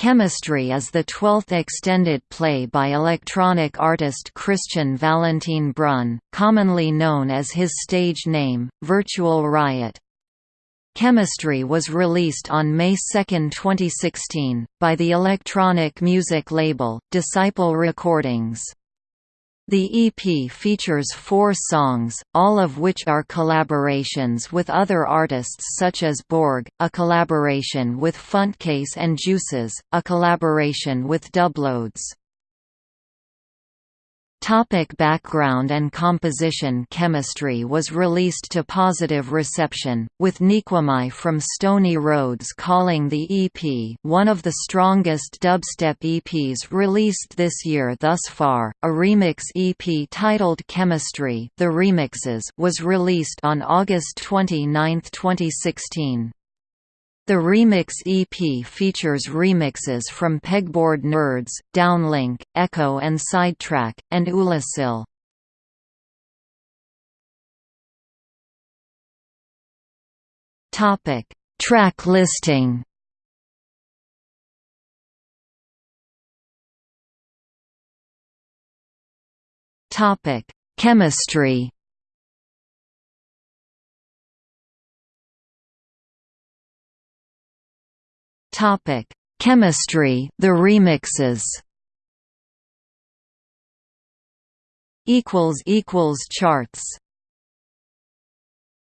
Chemistry is the twelfth extended play by electronic artist Christian Valentin Brunn, commonly known as his stage name, Virtual Riot. Chemistry was released on May 2, 2016, by the electronic music label, Disciple Recordings. The EP features four songs, all of which are collaborations with other artists such as Borg, a collaboration with Funtcase and Juices, a collaboration with Dubloadz. Topic background and composition Chemistry was released to positive reception, with Nequemai from Stoney Roads calling the EP one of the strongest dubstep EPs released this year thus far. A remix EP titled Chemistry The Remixes was released on August 29, 2016. The Remix EP features remixes from Pegboard Nerds, Downlink, Echo and Sidetrack, and Ulasil. Topic: Track listing. Topic: Chemistry. Topic: Chemistry, the remixes. Equals equals charts.